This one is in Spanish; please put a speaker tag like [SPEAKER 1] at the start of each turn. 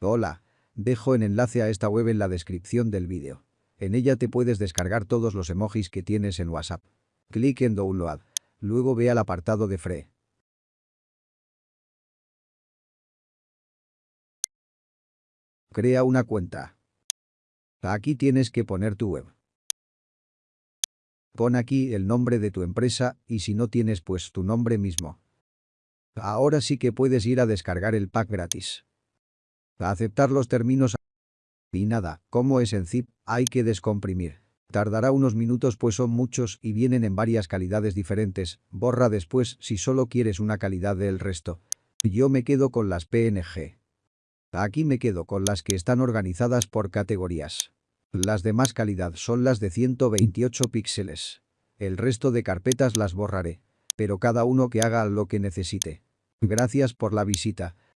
[SPEAKER 1] Hola. Dejo el enlace a esta web en la descripción del vídeo. En ella te puedes descargar todos los emojis que tienes en WhatsApp. Clic en Download. Luego ve al apartado de Free. Crea una cuenta. Aquí tienes que poner tu web. Pon aquí el nombre de tu empresa y si no tienes pues tu nombre mismo. Ahora sí que puedes ir a descargar el pack gratis. Aceptar los términos y nada, como es en zip, hay que descomprimir. Tardará unos minutos pues son muchos y vienen en varias calidades diferentes, borra después si solo quieres una calidad del resto. Yo me quedo con las PNG. Aquí me quedo con las que están organizadas por categorías. Las de más calidad son las de 128 píxeles. El resto de carpetas las borraré. Pero cada uno que haga lo que necesite. Gracias por la visita.